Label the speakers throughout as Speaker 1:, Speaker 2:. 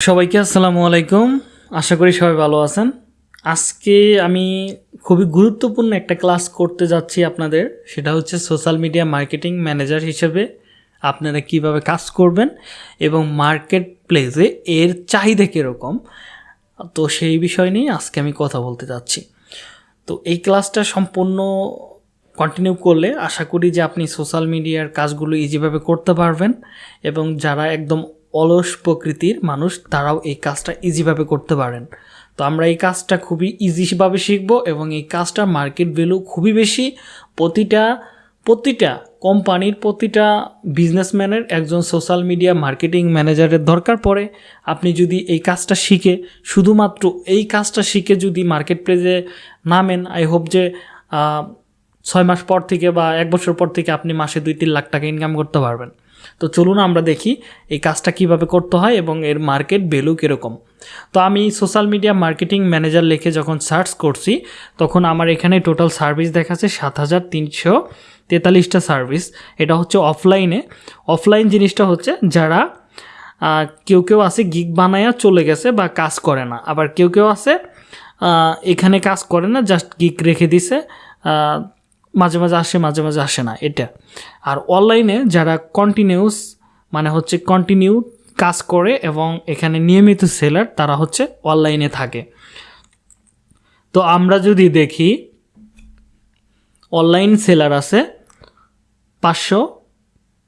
Speaker 1: সবাইকে আসসালামু আলাইকুম। আশা করি সবাই ভালো আছেন। আজকে আমি খুবই গুরুত্বপূর্ণ একটা ক্লাস করতে যাচ্ছি আপনাদের। সেটা হচ্ছে সোশ্যাল মিডিয়া মার্কেটিং ম্যানেজার হিসেবে আপনারা কীভাবে কাজ করবেন এবং মার্কেট প্লেসে এর চাহিদা কীরকম। তো সেই বিষয় নিয়ে আজকে আমি কথা বলতে যাচ্ছি। তো এই ক্লাসটা সম্পূর্ণ কন্টিনিউ করলে আশা করি যে আপনি সোশ্যাল মিডিয়ার কাজগুলো ইজিভাবে করতে পারবেন এবং যারা একদম অলস প্রকৃতির মানুষ, তারাও এই কাজটা ইজিভাবে করতে পারেন। তো আমরা এই কাজটা খুবই ইজিভাবে শিখব এবং এই কাজটার মার্কেট ভ্যালু খুবই বেশি। প্রতিটা প্রতিটা কোম্পানির প্রতিটা বিজনেসম্যানের একজন সোশ্যাল মিডিয়া মার্কেটিং ম্যানেজারের দরকার পড়ে। আপনি যদি এই কাজটা শিখে, শুধুমাত্র এই কাজটা শিখে যদি মার্কেট প্লেসে নামেন আই হোপ যে ছয় মাস পর থেকে বা এক বছর পর থেকে আপনি মাসে দুই তিন লাখ টাকা ইনকাম করতে পারবেন। তো চলুন আমরা দেখি এই কাজটা কীভাবে করতে হয় এবং এর মার্কেট ভ্যালু কীরকম। তো আমি সোশ্যাল মিডিয়া মার্কেটিং ম্যানেজার লিখে যখন সার্চ করছি, তখন আমার এখানে টোটাল সার্ভিস দেখাচ্ছে সাত হাজার তিনশো তেতাল্লিশটা সার্ভিস। এটা হচ্ছে অফলাইনে। অফলাইন জিনিসটা হচ্ছে যারা কেউ কেউ আছে গিগ বানায়া চলে গেছে বা কাজ করে না। আবার কেউ কেউ আছে এখানে কাজ করে না, জাস্ট গিগ রেখে দিছে মাঝে মাঝে আসে, মাঝে মাঝে আসে না। এটা। আর অনলাইনে যারা কন্টিনিউস মানে হচ্ছে কন্টিনিউ কাজ করে এবং এখানে নিয়মিত সেলার তারা হচ্ছে অনলাইনে থাকে। তো আমরা যদি দেখি অনলাইন সেলার আছে পাঁচশো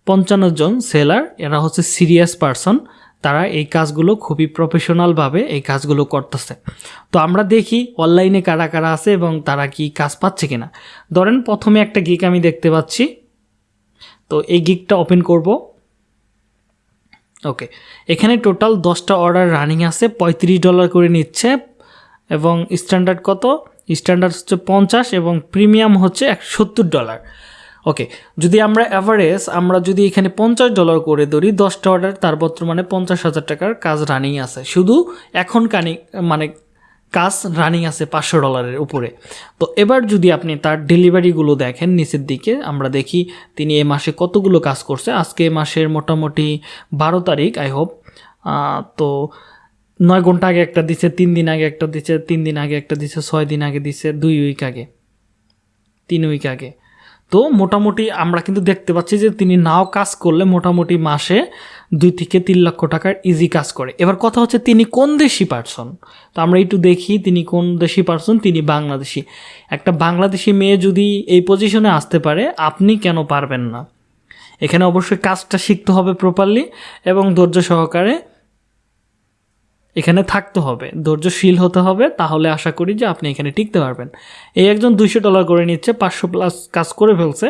Speaker 1: পঞ্চান্ন জন সেলার এরা হচ্ছে সিরিয়াস পারসন তারা এই কাজগুলো খুবই প্রফেশনালভাবে এই কাজগুলো করতেছে। তো আমরা দেখি অনলাইনে কারা কারা আছে এবং তারা কি কাজ পাচ্ছে কিনা। ধরেন প্রথমে একটা গিক আমি দেখতে পাচ্ছি তো এই গিকটা ওপেন করব। ওকে এখানে টোটাল দশটা অর্ডার রানিং আছে, পঁয়ত্রিশ ডলার করে নিচ্ছে, এবং স্ট্যান্ডার্ড কত? স্ট্যান্ডার্ড হচ্ছে পঞ্চাশ এবং প্রিমিয়াম হচ্ছে এক সত্তর ডলার ওকে যদি আমরা অ্যাভারেজ আমরা যদি এখানে পঞ্চাশ ডলার করে ধরি, দশটা অর্ডার তার বর্তমানে পঞ্চাশ হাজার টাকার কাজ রানিং আছে। শুধু এখন কানি মানে কাজ রানিং আছে পাঁচশো ডলারের উপরে। তো এবার যদি আপনি তার ডেলিভারিগুলো দেখেন নিচের দিকে, আমরা দেখি তিনি এ মাসে কতগুলো কাজ করছে। আজকে মাসের মোটামুটি বারো তারিখ আই হোপ তো নয় ঘণ্টা আগে একটা দিছে, তিন দিন আগে একটা দিছে, তিন দিন আগে একটা দিছে, ছয় দিন আগে দিছে, দুই উইক আগে, তিন উইক আগে। তো মোটামুটি আমরা কিন্তু দেখতে পাচ্ছি যে তিনি নাও কাজ করলে মোটামুটি মাসে দুই থেকে তিন লক্ষ টাকার ইজি কাজ করে। এবার কথা হচ্ছে তিনি কোন দেশি পার্সন তো আমরা একটু দেখি তিনি কোন দেশি পার্সন তিনি বাংলাদেশি। একটা বাংলাদেশি মেয়ে যদি এই পজিশনে আসতে পারে, আপনি কেন পারবেন না? এখানে অবশ্যই কাজটা শিখতে হবে প্রপারলি এবং ধৈর্য সহকারে এখানে থাকতে হবে, ধৈর্যশীল হতে হবে, তাহলে আশা করি যে আপনি এখানে টিকতে পারবেন। এই একজন দুইশো ডলার করে নিচ্ছে, পাঁচশো প্লাস কাজ করে ফেলছে।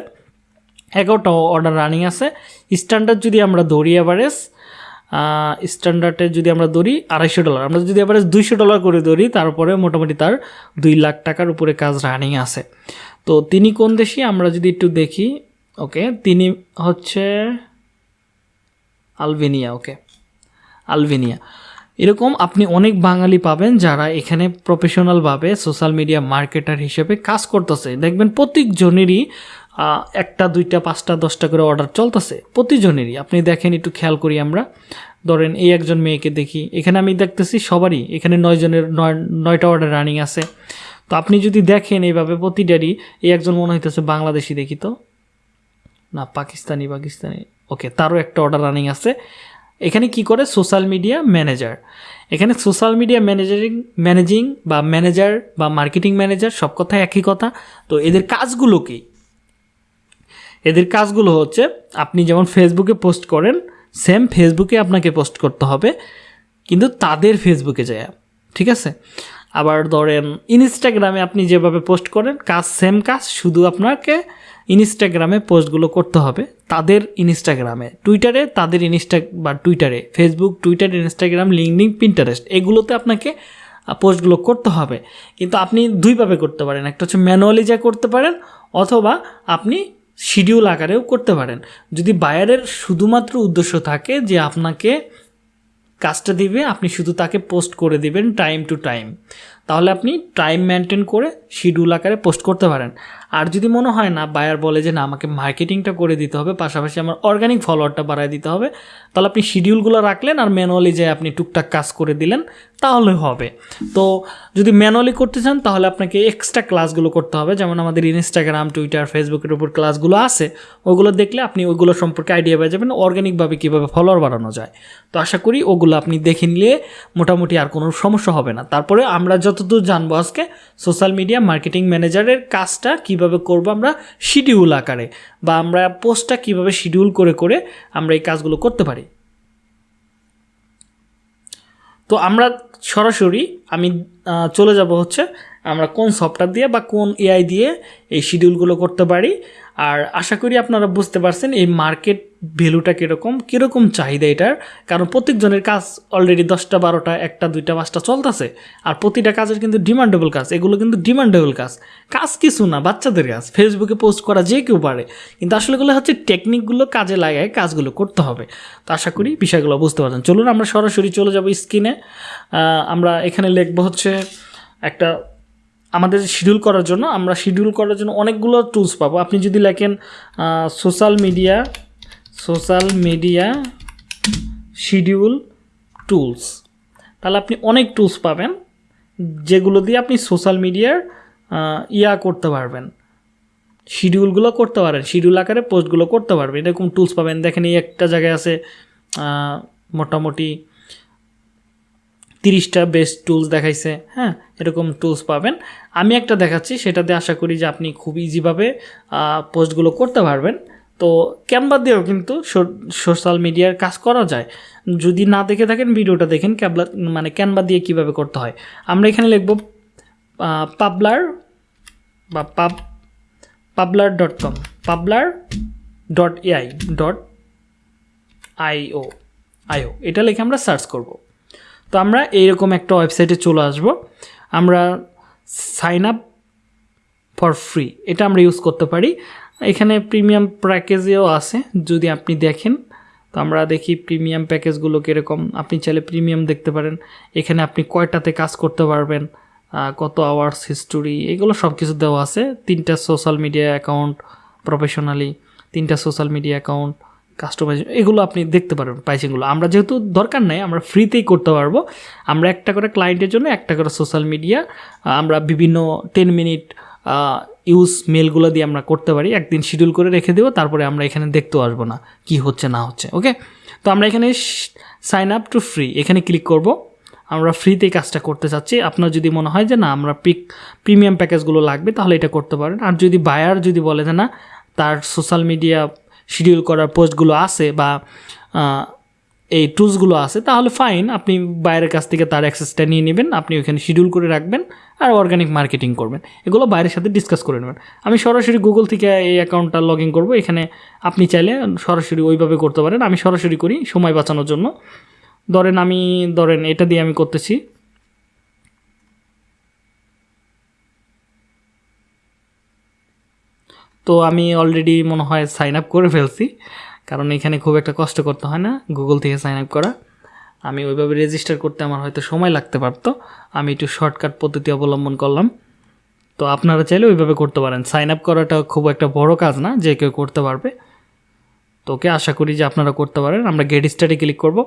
Speaker 1: এগারোটা অর্ডার রানিং আছে। স্ট্যান্ডার্ড যদি আমরা ধরি অ্যাভারেজ স্ট্যান্ডার্ডে যদি আমরা ধরি আড়াইশো ডলার। আমরা যদি অ্যাভারেজ দুইশো ডলার করে ধরি, তারপরে মোটামুটি তার দুই লাখ টাকার উপরে কাজ রানিং আছে। তো তিনি কোন দেশি? আমরা যদি একটু দেখি ওকে তিনি হচ্ছে আলবেনিয়া ওকে আলবেনিয়া। এরকম আপনি অনেক বাঙালি পাবেন যারা এখানে প্রফেশনালভাবে সোশ্যাল মিডিয়া মার্কেটার হিসেবে কাজ করতেছে। দেখবেন প্রত্যেকজনেরই একটা, দুইটা, পাঁচটা, দশটা করে অর্ডার চলতেছে। প্রতিজনেরই। আপনি দেখেন একটু খেয়াল করি আমরা। ধরেন এই একজন মেয়েকে দেখি। এখানে আমি দেখতেছি সবারই। এখানে নয়জনের নয়, নয়টা অর্ডার রানিং আছে। তো আপনি যদি দেখেন এইভাবে প্রতিটারই, এই একজন মনে হইতেছে বাংলাদেশি দেখি তো। না, পাকিস্তানি পাকিস্তানি। ওকে, তারও একটা অর্ডার রানিং আছে। এখানে কি করে? সোশ্যাল মিডিয়া ম্যানেজার এখানে সোশ্যাল মিডিয়া ম্যানেজারিং ম্যানেজিং বা ম্যানেজার বা মার্কেটিং ম্যানেজার সব কথাই একই কথা। তো এদের কাজগুলো কি? এদের কাজগুলো হচ্ছে, আপনি যেমন ফেসবুকে পোস্ট করেন সেম ফেসবুকে আপনাকে পোস্ট করতে হবে, কিন্তু তাদের ফেসবুকে যায়। ঠিক আছে? আবার ধরেন ইনস্টাগ্রামে আপনি যেভাবে পোস্ট করেন, কাজ সেম কাজ, শুধু আপনাকে ইনস্টাগ্রামে পোস্টগুলো করতে হবে, তাদের ইনস্টাগ্রামে টুইটারে তাদের ইনস্টা বা টুইটারে Facebook Twitter Instagram LinkedIn Pinterest এগুলোতে আপনাকে পোস্টগুলো করতে হবে। কিন্তু আপনি দুইভাবে করতে পারেন, একটা হচ্ছে ম্যানুয়ালি যা করতে পারেন, অথবা আপনি শিডিউল আকারেও করতে পারেন। যদি বায়ারের শুধুমাত্র উদ্দেশ্য থাকে যে আপনাকে কাজটা দিবে, আপনি শুধু তাকে পোস্ট করে দিবেন টাইম টু টাইম। তাহলে আপনি টাইম মেনটেন করে শিডিউল আকারে পোস্ট করতে পারেন। আর যদি মনে হয় না বায়ার বলে যে না, আমাকে মার্কেটিংটা করে দিতে হবে, পাশাপাশি আমার অর্গানিক ফলোয়ারটা বাড়ায় দিতে হবে, তাহলে আপনি শিডিউলগুলো রাখলেন আর ম্যানুয়ালি যে আপনি টুকটাক কাজ করে দিলেন, তাহলে হবে। তো যদি ম্যানুয়ালি করতে চান, তাহলে আপনাকে এক্সট্রা ক্লাসগুলো করতে হবে, যেমন আমাদের ইনস্টাগ্রাম টুইটার ফেসবুকের উপর ক্লাসগুলো আছে, ওগুলো দেখলে আপনি ওইগুলো সম্পর্কে আইডিয়া পেয়ে যাবেন অর্গানিকভাবে কীভাবে ফলোয়ার বাড়ানো যায়। তো আশা করি ওগুলো আপনি দেখে নিলে মোটামুটি আর কোনো সমস্যা হবে না। তারপরে আমরা যতদূর জানব আজকে? সোশ্যাল মিডিয়া মার্কেটিং ম্যানেজারের কাজটা কীভাবে করব আমরা? শিডিউল আকারে। বা আমরা পোস্টটা কীভাবে শিডিউল করে করে আমরা এই কাজগুলো করতে পারি? তো আমরা সরাসরি আমি চলে যাব হচ্ছে আমরা কোন সফটওয়্যার দিয়ে বা কোন এআই দিয়ে এই শিডিউলগুলো করতে পারি। আর আশা করি আপনারা বুঝতে পারছেন এই মার্কেট ভ্যালুটা কীরকম কীরকম চাহিদা এটার। কারণ প্রত্যেকজনের কাজ অলরেডি দশটা, বারোটা, একটা, দুইটা, পাঁচটা চলতেছে। আর প্রতিটা কাজের কিন্তু ডিমান্ডেবল কাজ, এগুলো কিন্তু ডিমান্ডেবল কাজ। কাজ কিছু না, বাচ্চাদের কাজ। ফেসবুকে পোস্ট করা যে কেউ পারে। কিন্তু আসলে এগুলো হচ্ছে টেকনিকগুলো কাজে লাগায় কাজগুলো করতে হবে। তো আশা করি বিষয়গুলো বুঝতে পারছেন। চলুন আমরা সরাসরি চলে যাব স্ক্রিনে আমরা এখানে লিখব হচ্ছে একটা আমাদের শিডিউল করার জন্য, আমরা শিডিউল করার জন্য অনেকগুলো টুলস পাবো। আপনি যদি লেখেন social media social media schedule tools তাহলে আপনি অনেক টুলস পাবেন, যেগুলো দিয়ে আপনি সোশ্যাল মিডিয়ার ইয়া করতে পারবেন। শিডিউলগুলো করতে পারেন শিডিউল আকারে পোস্টগুলো করতে পারবেন। এরকম টুলস পাবেন। দেখেন এই একটা জায়গায় আছে মোটামুটি তিরিশটা বেস্ট টুলস দেখাইছে হ্যাঁ? এরকম টুলস পাবেন। আমি একটা দেখাচ্ছি, সেটাতে আশা করি যে আপনি খুব ইজিভাবে পোস্টগুলো করতে পারবেন। তো ক্যানভা দিয়েও কিন্তু সোশ্যাল মিডিয়ার কাজ করা যায়। যদি না দেখে থাকেন, ভিডিওটা দেখেন ক্যাবলা মানে ক্যানভা দিয়ে কীভাবে করতে হয়। আমরা এখানে লিখব পাবলার বা পাব, Publer dot com, Publer dot AI dot IO IO এটা লিখে আমরা সার্চ করব। তো আমরা এইরকম একটা ওয়েবসাইটে চলে আসব। আমরা সাইন আপ ফর ফ্রি এটা আমরা ইউজ করতে পারি। এখানে প্রিমিয়াম প্যাকেজেও আছে, যদি আপনি দেখেন। তো আমরা দেখি প্রিমিয়াম প্যাকেজগুলো কীরকম। আপনি চাইলে প্রিমিয়াম দেখতে পারেন। এখানে আপনি কয়টাতে কাজ করতে পারবেন কত আওয়ার্স হিস্টোরি এগুলো সব কিছু দেওয়া আছে। তিনটা সোশ্যাল মিডিয়া অ্যাকাউন্ট প্রফেশনালি তিনটা সোশ্যাল মিডিয়া অ্যাকাউন্ট কাস্টমাইজ এগুলো আপনি দেখতে পারবেন প্রাইসিংগুলো আমরা যেহেতু দরকার নাই, আমরা ফ্রিতেই করতে পারব। আমরা একটা করে ক্লায়েন্টের জন্য একটা করে সোশ্যাল মিডিয়া আমরা বিভিন্ন টেন মিনিট ইউজ মেলগুলো দিয়ে আমরা করতে পারি। একদিন শিডিউল করে রেখে দেবো, তারপরে আমরা এখানে দেখতেও আসব না কি হচ্ছে, না হচ্ছে ওকে তো আমরা এখানে সাইন আপ টু ফ্রি এখানে ক্লিক করব। আমরা ফ্রিতে কাজটা করতে চাচ্ছি। আপনার যদি মনে হয় যে না, আমরা পিক প্রিমিয়াম প্যাকেজগুলো লাগবে, তাহলে এটা করতে পারেন। আর যদি বায়ার যদি বলে যে না, তার সোশ্যাল মিডিয়া শিডিউল করার পোস্টগুলো আছে বা এই টুলসগুলো আছে, তাহলে ফাইন আপনি বাইরের কাছ থেকে তার অ্যাক্সেসটা নিয়ে নেবেন, আপনি ওখানে শিডিউল করে রাখবেন আর অর্গানিক মার্কেটিং করবেন। এগুলো বাইরের সাথে ডিসকাস করে নেবেন। আমি সরাসরি গুগল থেকে এই অ্যাকাউন্টটা লগ ইন করব, এখানে আপনি চাইলে সরাসরি ওইভাবে করতে পারেন। আমি সরাসরি করি সময় বাঁচানোর জন্য। ধরেন আমি, ধরেন এটা দিয়ে আমি করতেছি। তো আমি অলরেডি মনে হয় সাইন আপ করে ফেলছি। কারণ এখানে খুব একটা কষ্ট করতে হয় না গুগল থেকে সাইন আপ করা। আমি ওইভাবে রেজিস্টার করতে আমার হয়তো সময় লাগতে পারতো। আমি একটু শর্টকাট পদ্ধতি অবলম্বন করলাম। তো আপনারা চাইলে ওইভাবে করতে পারেন। সাইন আপ করাটা খুব একটা বড় কাজ না, যে কেউ করতে পারবে। তো ওকে আশা করি যে আপনারা করতে পারেন। আমরা গেট স্টাডি ক্লিক করব।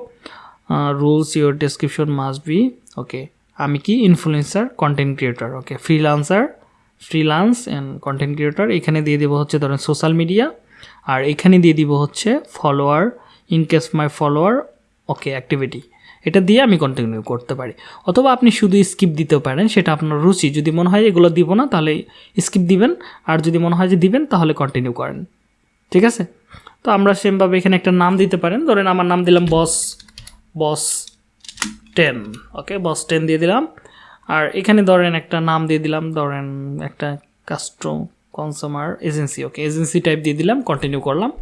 Speaker 1: Rules your description must be okay আমি কি? Influencer content creator okay freelancer freelance and content creator এখানে দিয়ে দেবো হচ্ছে ধরেন সোশ্যাল মিডিয়া আর এখানে দিয়ে দিব হচ্ছে follower in case my follower okay activity এটা দিয়ে আমি কন্টিনিউ করতে পারি। অথবা আপনি শুধু স্কিপ দিতে পারেন, সেটা আপনার রুচি। যদি মনে হয় এগুলো দিব না, তাহলে স্কিপ দিবেন। আর যদি মনে হয় যে দিবেন, তাহলে কন্টিনিউ করেন। ঠিক আছে? তো আমরা সেমভাবে এখানে একটা নাম দিতে পারেন। ধরেন আমার নাম দিলাম বস বস টেন ওকে বস টেন দিয়ে দিলাম। আর এখানে ধরেন একটা নাম দিয়ে দিলাম, ধরেন একটা custom consumer agency okay agency type দিয়ে দিলাম কন্টিনিউ করলাম।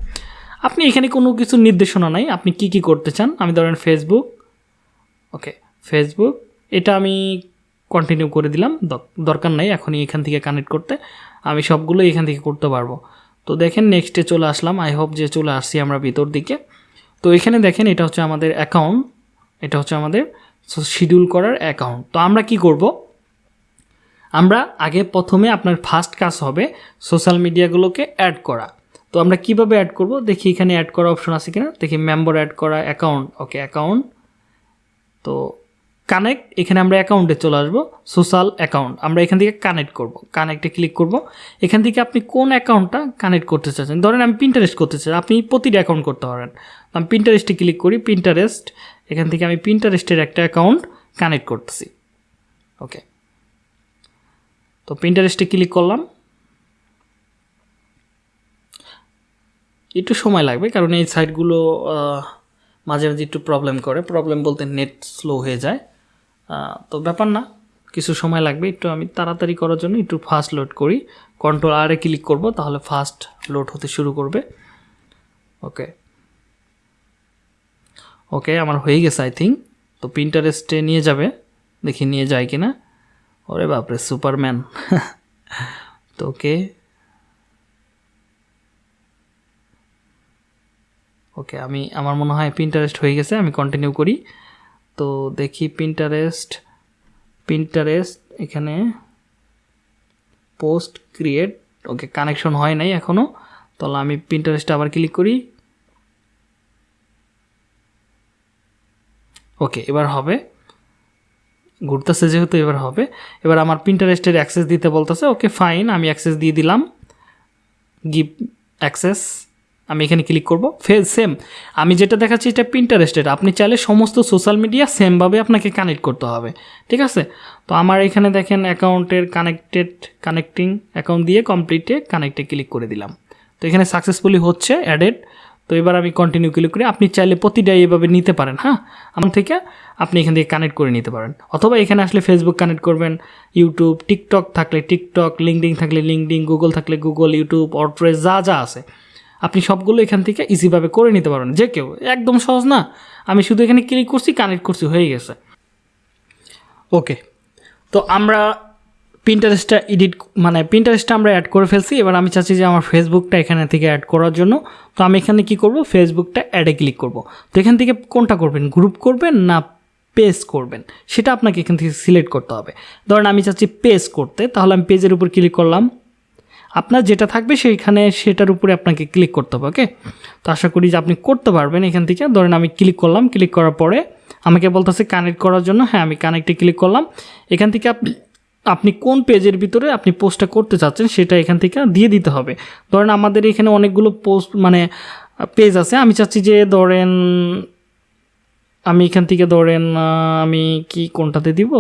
Speaker 1: আপনি এখানে কোনো কিছু নির্দেশনা নাই, আপনি কি কি করতে চান? আমি ধরেন ফেসবুক ওকে ফেসবুক এটা আমি কন্টিনিউ করে দিলাম দর- দরকার নাই এখনই এখান থেকে কানেক্ট করতে, আমি সবগুলো এখান থেকে করতে পারব। তো দেখেন নেক্সটে চলে আসলাম আই হোপ যে চলে আসছি আমরা ভিতর দিকে। তো এখানে দেখেন এটা হচ্ছে আমাদের অ্যাকাউন্ট এটা হচ্ছে আমাদের শিডিউল করার অ্যাকাউন্ট তো আমরা কি করব? আমরা আগে প্রথমে আপনার ফার্স্ট কাজ হবে সোশ্যাল মিডিয়াগুলোকে অ্যাড করা। তো আমরা কীভাবে অ্যাড করব? দেখি এখানে অ্যাড করা অপশন আছে কিনা। দেখি মেম্বার অ্যাড করা অ্যাকাউন্ট ওকে অ্যাকাউন্ট তো কানেক্ট এখানে আমরা অ্যাকাউন্টে চলে আসব। সোশ্যাল অ্যাকাউন্ট আমরা এখান থেকে কানেক্ট করব। কানেক্টে ক্লিক করব। এখান থেকে আপনি কোন অ্যাকাউন্টটা কানেক্ট করতে চাচ্ছেন? ধরেন আমি প্রিন্টারেস্ট করতে চাই। আপনি প্রতিটা অ্যাকাউন্ট করতে পারেন। আমি পিন্টারেস্টে ক্লিক করি। পিন্টারেস্ট এখান থেকে আমি পিন্টারেস্টের একটা অ্যাকাউন্ট কানেক্ট করতেছি। ওকে তো পিন্টারেস্টে ক্লিক করলাম। একটু সময় লাগবে কারণ এই সাইটগুলো মাঝে মাঝে একটু প্রবলেম করে। প্রবলেম বলতে নেট স্লো হয়ে যায়। তো ব্যাপার না, কিছু সময় লাগবে। একটু আমি তাড়াতাড়ি করার জন্য একটু ফাস্ট লোড করি। কন্ট্রোল আরে ক্লিক করব, তাহলে ফাস্ট লোড হতে শুরু করবে। ওকে ওকে আমার হয়ে গেছে আই থিঙ্ক তো প্রিন্টারেস্টে নিয়ে যাবে। দেখি নিয়ে যায় কি না ওরে বাপরে সুপারম্যান তো ওকে ওকে আমি, আমার মনে হয় প্রিন্টারেস্ট হয়ে গেছে, আমি কন্টিনিউ করি। তো দেখি প্রিন্টারেস্ট প্রিন্টারেস্ট এখানে পোস্ট ক্রিয়েট ওকে কানেকশন হয় নাই এখনও তাহলে আমি প্রিন্টারেস্টে আবার ক্লিক করি। ওকে, এবার হবে। ঘুরতেছে যেহেতু, এবার হবে। এবার আমার প্রিন্টারেস্টের অ্যাক্সেস দিতে বলতেছে, ওকে ফাইন আমি অ্যাক্সেস দিয়ে দিলাম। গিভ অ্যাক্সেস আমি এখানে ক্লিক করব। ফেজ সেম আমি যেটা দেখাচ্ছি এটা প্রিন্টারেস্টেড আপনি চাইলে সমস্ত সোশ্যাল মিডিয়া সেমভাবে আপনাকে কানেক্ট করতে হবে, ঠিক আছে? তো আমার এখানে দেখেন অ্যাকাউন্টের কানেক্টেড কানেক্টিং অ্যাকাউন্ট দিয়ে কমপ্লিটে কানেক্টে ক্লিক করে দিলাম। তো এখানে সাকসেসফুলি হচ্ছে অ্যাডেড তো এবার আমি কন্টিনিউ ক্লিক করি। আপনি চাইলে প্রতিটাই এভাবে নিতে পারেন হ্যাঁ? আমার থেকে আপনি এখান থেকে কানেক্ট করে নিতে পারেন। অথবা এখানে আসলে ফেসবুক কানেক্ট করবেন ইউটিউব টিকটক থাকলে টিকটক লিঙ্কডিং থাকলে লিঙ্কডিং গুগল থাকলে গুগল ইউটিউব অর্ড্রেস যা যা আছে। আপনি সবগুলো এখান থেকে ইজিভাবে করে নিতে পারবেন যে কেউ, একদম সহজ না। আমি শুধু এখানে ক্লিক করছি কানেক্ট করছি, হয়ে গেছে। ওকে তো আমরা প্রিন্টারেস্টটা এডিট মানে প্রিন্টারেস্টটা আমরা অ্যাড করে ফেলছি। এবার আমি চাচ্ছি যে আমার ফেসবুকটা এখানে থেকে অ্যাড করার জন্য। তো আমি এখানে কি করব? ফেসবুকটা অ্যাডে ক্লিক করব। তো এখান থেকে কোনটা করবেন? গ্রুপ করবেন না পেজ করবেন? সেটা আপনাকে এখান থেকে সিলেক্ট করতে হবে। ধরেন আমি চাচ্ছি পেজ করতে, তাহলে আমি পেজের উপর ক্লিক করলাম। আপনার যেটা থাকবে সেইখানে সেটার উপরে আপনাকে ক্লিক করতে হবে ওকে তো আশা করি যে আপনি করতে পারবেন এখান থেকে। ধরেন আমি ক্লিক করলাম ক্লিক করার পরে আমাকে বলতেছে কানেক্ট করার জন্য। হ্যাঁ আমি কানেক্টে ক্লিক করলাম। এখান থেকে আপনি আপনি কোন পেজের ভিতরে আপনি পোস্টটা করতে চাচ্ছেন সেটা এখান থেকে দিয়ে দিতে হবে। ধরেন আমাদের এখানে অনেকগুলো পোস্ট মানে পেজ আছে। আমি চাচ্ছি যে ধরেন, আমি এখান থেকে ধরেন আমি কি কোনটাতে দিব?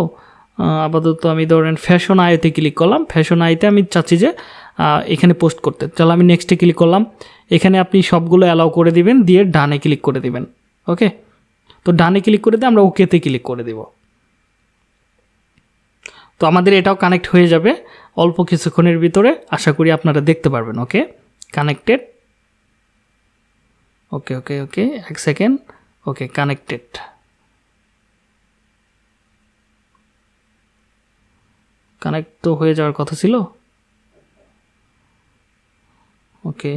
Speaker 1: আপাতত আমি ধরেন ফ্যাশন আয়তে ক্লিক করলাম। ফ্যাশন আইতে আমি চাচ্ছি যে এখানে পোস্ট করতে। চলো আমি নেক্সটে ক্লিক করলাম। এখানে আপনি সবগুলো অ্যালাউ করে দিবেন, দিয়ে ডানে ক্লিক করে দিবেন। ওকে? তো ডানে ক্লিক করে দিয়ে আমরা ওকেতে ক্লিক করে দিব। তো আমাদের এটাও কানেক্ট হয়ে যাবে অল্প কিছুক্ষণের ভিতরে। আশা করি আপনারা দেখতে পারবেন ওকে কানেক্টেড ওকে ওকে ওকে এক সেকেন্ড ওকে কানেক্টেড কানেক্ট তো হয়ে যাওয়ার কথা ছিল। ওকে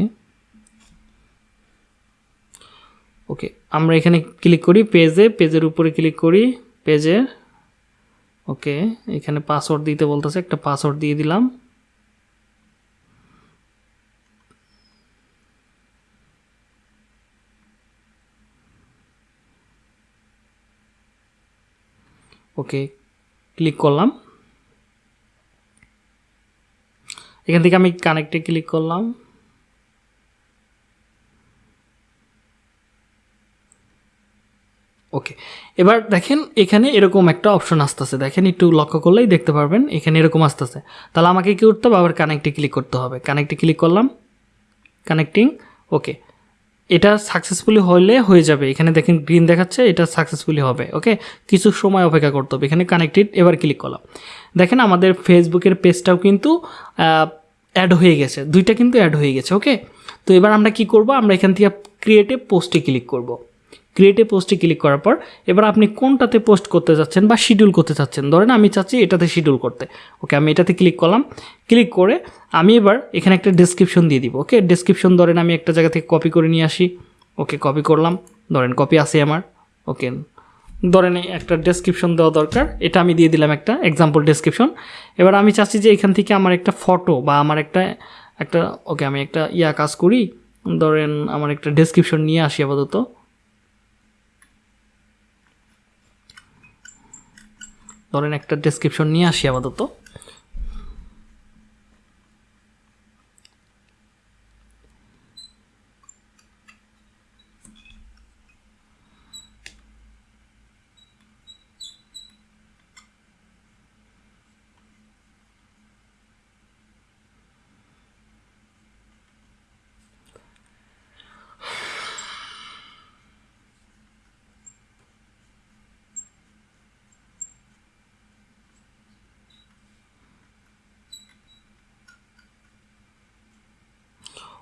Speaker 1: ওকে আমরা এখানে ক্লিক করি পেজে পেজের উপরে ক্লিক করি পেজে ওকে, এখানে পাসওয়ার্ড দিতে বলতেছে, একটা পাসওয়ার্ড দিয়ে দিলাম। ওকে ক্লিক করলাম। এখান থেকে আমি কানেক্টে ক্লিক করলাম ওকে এবার দেখেন, এখানে এরকম একটা অপশন আসতেছে। দেখেন, একটু লক্ষ্য করলেই দেখতে পারবেন, এখানে এরকম আসতেছে। তাহলে আমাকে কী করতে হবে? আবার কানেক্টে ক্লিক করতে হবে। কানেক্টে ক্লিক করলাম। কানেক্টিং ওকে এটা সাকসেসফুলি হলে হয়ে যাবে। এখানে দেখেন গ্রিন দেখাচ্ছে, এটা সাকসেসফুলি হবে ওকে কিছু সময় অপেক্ষা করতে হবে। এখানে কানেক্টেড এবার ক্লিক করলাম। দেখেন, আমাদের ফেসবুকের পেজটাও কিন্তু অ্যাড হয়ে গেছে। দুইটা কিন্তু অ্যাড হয়ে গেছে ওকে তো এবার আমরা কি করব? আমরা এখান থেকে ক্রিয়েটে পোস্টে ক্লিক করব। ক্রিয়েটে পোস্টে ক্লিক করার পর, এবার আপনি কোনটাতে পোস্ট করতে যাচ্ছেন বা শিডিউল করতে চাচ্ছেন? ধরেন আমি চাচ্ছি এটাতে শিডিউল করতে। ওকে আমি এটাতে ক্লিক করলাম। ক্লিক করে আমি এবার এখানে একটা ডেসক্রিপশন দিয়ে দিব। ওকে ডেসক্রিপশন ধরেন আমি একটা জায়গা থেকে কপি করে নিয়ে আসি। ওকে কপি করলাম। ধরেন কপি আছে আমার। ওকে ধরেন একটা ডেসক্রিপশন দেওয়া দরকার। এটা আমি দিয়ে দিলাম একটা এক্সাম্পল ডেসক্রিপশন এবার আমি চাচ্ছি যে এখান থেকে আমার একটা ফটো বা আমার একটা একটা ওকে আমি একটা ইয়া কাজ করি। ধরেন আমার একটা ডেসক্রিপশন নিয়ে আসি আপাতত। ধরেন একটা ডেসক্রিপশন নিয়ে আসি আপাতত।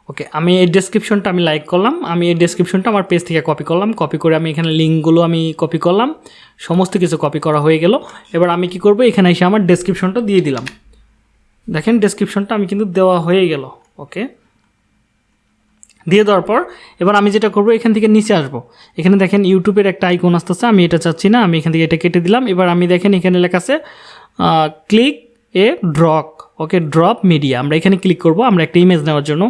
Speaker 1: ওকে আমি এই ডেসক্রিপশনটা আমি লাইক করলাম, আমি এই ডেসক্রিপশনটা আমার পেজ থেকে কপি করলাম কপি করে আমি এখানে লিঙ্কগুলো আমি কপি করলাম, সমস্ত কিছু কপি করা হয়ে গেল। এবার আমি কি করব, এখানে এসে আমার ডেসক্রিপশনটা দিয়ে দিলাম। দেখেন ডেসক্রিপশনটা আমি কিন্তু দেওয়া হয়ে গেল ওকে দিয়ে দেওয়ার পর, এবার আমি যেটা করব, এখান থেকে নিচে আসব। এখানে দেখেন ইউটিউবের একটা আইকন আসতেছে, আমি এটা চাচ্ছি না, আমি এখান থেকে এটা কেটে দিলাম। এবার আমি দেখেন এখানে লেখা আছে click a drag okay drop media আমরা এখানে ক্লিক করব, আমরা একটা ইমেজ নেওয়ার জন্য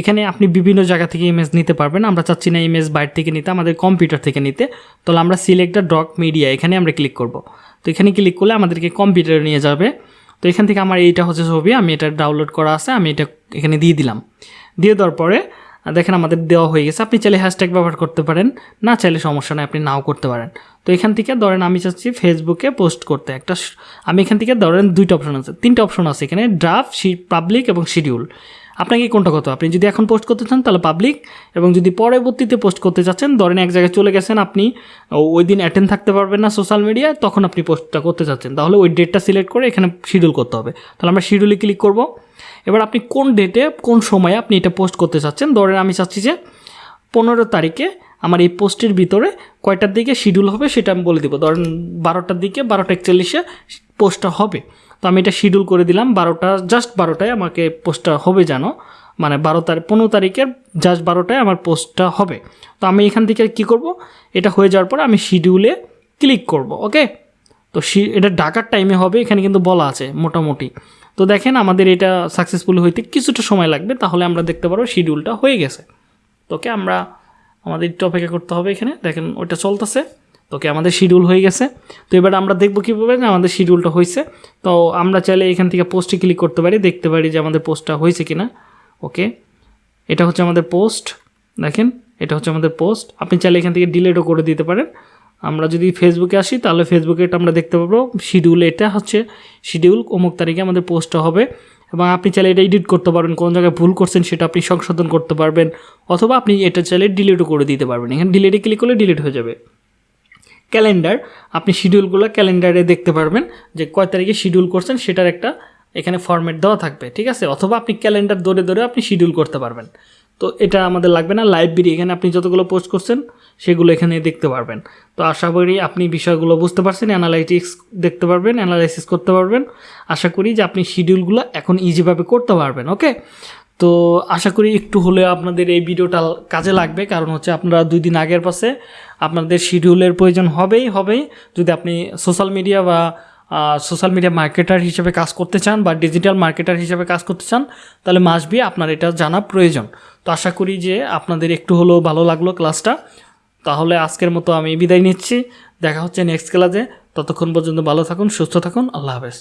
Speaker 1: এখানে আপনি বিভিন্ন জায়গা থেকে ইমেজ নিতে পারবেন। আমরা চাচ্ছি না ইমেজ বাইরে থেকে নিতে, আমাদের কম্পিউটার থেকে নিতে। তাহলে আমরা সিলেক্ট দ্য ড্রক মিডিয়া এখানে আমরা ক্লিক করব। তো এখানে ক্লিক করলে আমাদেরকে কম্পিউটারে নিয়ে যাবে। তো এখান থেকে আমার এইটা হচ্ছে ছবি, আমি এটা ডাউনলোড করা আছে, আমি এটা এখানে দিয়ে দিলাম। দিয়ে দেওয়ার পরে দেখেন আমাদের দেওয়া হয়ে গেছে। আপনি চাইলে হ্যাশট্যাগ ব্যবহার করতে পারেন, না চাইলে সমস্যা নয় আপনি নাও করতে পারেন। তো এখান থেকে ধরেন আমি চাচ্ছি ফেসবুকে পোস্ট করতে। একটা আমি এখান থেকে ধরেন দুইটা অপশন আছে, তিনটা অপশন আছে এখানে ড্রাফট পাবলিক এবং শিডিউল আপনাকে কোনটা কত আপনি যদি এখন পোস্ট করতে চান, তাহলে পাবলিক এবং যদি পরবর্তীতে পোস্ট করতে চাচ্ছেন, ধরেন এক জায়গায় চলে গেছেন আপনি ওই দিন অ্যাটেন্ড থাকতে পারবেন না সোশ্যাল মিডিয়ায় তখন আপনি পোস্টটা করতে চাচ্ছেন। তাহলে ওই ডেটটা সিলেক্ট করে এখানে শিডিউল করতে হবে। তাহলে আমরা শিডিউলে ক্লিক করব। এবার আপনি কোন ডেটে কোন সময়ে আপনি এটা পোস্ট করতে চাচ্ছেন? ধরেন আমি চাচ্ছি যে পনেরো তারিখে আমার এই পোস্টের ভিতরে কয়টার দিকে শিডিউল হবে সেটা আমি বলে দেবো। ধরেন বারোটার দিকে, বারোটা একচল্লিশে পোস্টটা হবে। তো আমি এটা শিডিউল করে দিলাম, বারোটা জাস্ট বারোটায় আমাকে পোস্টটা হবে জানো মানে বারো তারিখ পনেরো তারিখের জাস্ট বারোটায় আমার পোস্টটা হবে। তো আমি এখান থেকে কি করব? এটা হয়ে যাওয়ার পর আমি শিডিউলে ক্লিক করব ওকে তো এটা ডাকার টাইমে হবে, এখানে কিন্তু বলা আছে, মোটামুটি। তো দেখেন আমাদের এটা সাকসেসফুল হইতে কিছুটা সময় লাগবে, তাহলে আমরা দেখতে পারব শিডিউলটা হয়ে গেছে। তোকে আমরা, আমাদের একটু অপেক্ষা করতে হবে এখানে। দেখেন ওইটা চলতেছে। তোকে আমাদের শিডিউল হয়ে গেছে। তো এবার আমরা দেখব কীভাবে যে আমাদের শিডিউলটা হয়েছে। তো আমরা চাইলে এখান থেকে পোস্টে ক্লিক করতে পারি, দেখতে পারি যে আমাদের পোস্টটা হয়েছে কি না ওকে এটা হচ্ছে আমাদের পোস্ট দেখেন, এটা হচ্ছে আমাদের পোস্ট আপনি চাইলে এখান থেকে ডিলেটও করে দিতে পারেন। আমরা যদি ফেসবুকে আসি, তাহলে ফেসবুকে এটা আমরা দেখতে পাবো। শিডিউল এটা হচ্ছে শিডিউল অমুক তারিখে আমাদের পোস্টটা হবে। এবং আপনি চাইলে এটা এডিট করতে পারবেন, কোন জায়গায় ভুল করছেন সেটা আপনি সংশোধন করতে পারবেন। অথবা আপনি এটা চাইলে ডিলিটও করে দিতে পারবেন। এখানে ডিলিটে ক্লিক করলে ডিলিট হয়ে যাবে। ক্যালেন্ডার, আপনি শিডিউলগুলো ক্যালেন্ডারে দেখতে পারবেন যে কয় তারিখে শিডিউল করছেন সেটার একটা এখানে ফরম্যাট দেওয়া থাকবে, ঠিক আছে? অথবা আপনি ক্যালেন্ডার ধরে ধরে আপনি শিডিউল করতে পারবেন। তো এটা আমাদের লাগবে না, লাইব্রেরি, এখানে আপনি যতগুলো পোস্ট করছেন সেগুলো এখানে দেখতে পারবেন। তো আশা করি আপনি বিষয়গুলো বুঝতে পারছেন অ্যানালাইটিক্স দেখতে পারবেন অ্যানালাইসিস করতে পারবেন। আশা করি যে আপনি শিডিউলগুলো এখন ইজিভাবে করতে পারবেন ওকে তো আশা করি একটু হলে আপনাদের এই ভিডিওটা কাজে লাগবে, কারণ হচ্ছে আপনারা দুই দিন আগের পাশে আপনাদের শিডিউলের প্রয়োজন হবেই হবেই। যদি আপনি সোশ্যাল মিডিয়া বা সোশ্যাল মিডিয়া মার্কেটার হিসেবে কাজ করতে চান বা ডিজিটাল মার্কেটার হিসেবে কাজ করতে চান, তাহলে মাসবি আপনার এটা জানা প্রয়োজন। তো আশা করি যে আপনাদের একটু হলেও ভালো লাগল ক্লাসটা তাহলে আজকের মতো আমি বিদায় নিচ্ছি। দেখা হচ্ছে নেক্সট ক্লাসে ততক্ষণ পর্যন্ত ভালো থাকুন, সুস্থ থাকুন। আল্লাহ হাফেজ।